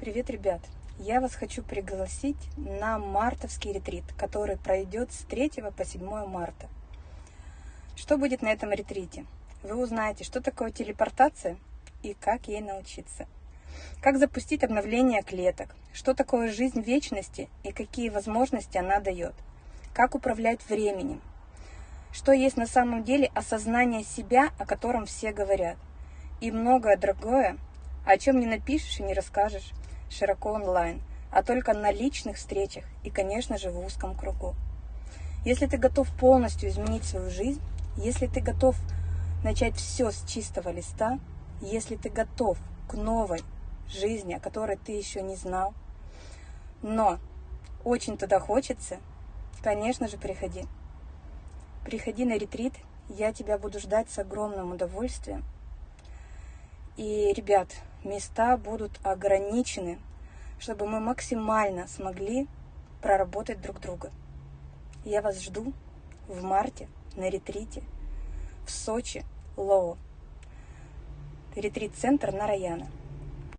Привет, ребят! Я вас хочу пригласить на мартовский ретрит, который пройдет с 3 по 7 марта. Что будет на этом ретрите? Вы узнаете, что такое телепортация и как ей научиться. Как запустить обновление клеток, что такое жизнь вечности и какие возможности она дает. Как управлять временем. Что есть на самом деле осознание себя, о котором все говорят. И многое другое, о чем не напишешь и не расскажешь широко онлайн, а только на личных встречах и, конечно же, в узком кругу. Если ты готов полностью изменить свою жизнь, если ты готов начать все с чистого листа, если ты готов к новой жизни, о которой ты еще не знал, но очень туда хочется, конечно же, приходи. Приходи на ретрит, я тебя буду ждать с огромным удовольствием. И, ребят, места будут ограничены, чтобы мы максимально смогли проработать друг друга. Я вас жду в марте на ретрите в Сочи, Лоу. Ретрит-центр Нараяна.